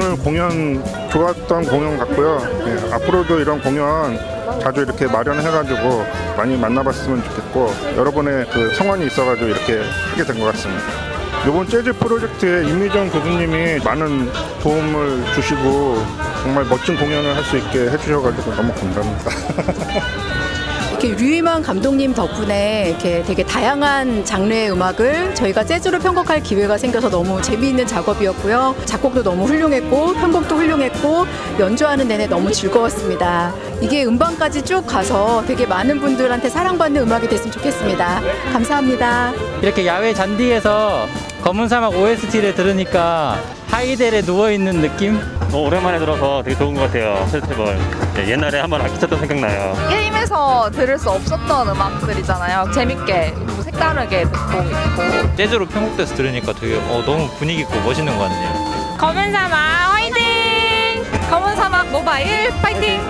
공연 좋았던 공연 같고요. 예, 앞으로도 이런 공연 자주 이렇게 마련해가지고 많이 만나봤으면 좋겠고 여러분의 그 성원이 있어가지고 이렇게 하게 된 것 같습니다. 이번 재즈 프로젝트에 임미정 교수님이 많은 도움을 주시고 정말 멋진 공연을 할 수 있게 해주셔가지고 너무 감사합니다. 이렇게 류이만 감독님 덕분에 이렇게 되게 다양한 장르의 음악을 저희가 재즈로 편곡할 기회가 생겨서 너무 재미있는 작업이었고요. 작곡도 너무 훌륭했고 편곡도 훌륭했고 연주하는 내내 너무 즐거웠습니다. 이게 음반까지 쭉 가서 되게 많은 분들한테 사랑받는 음악이 됐으면 좋겠습니다. 감사합니다. 이렇게 야외 잔디에서 검은 사막 OST를 들으니까 하이델에 누워 있는 느낌? 어, 오랜만에 들어서 되게 좋은 것 같아요. 페스티벌. 네, 옛날에 한번 아키 쳤던 생각나요. 게임에서 들을 수 없었던 음악들이잖아요. 재밌게 또 색다르게 듣고 있고 재즈로 편곡돼서 들으니까 되게 어, 너무 분위기 있고 멋있는 것 같네요. 검은 사막 화이팅! 검은 사막 모바일 파이팅!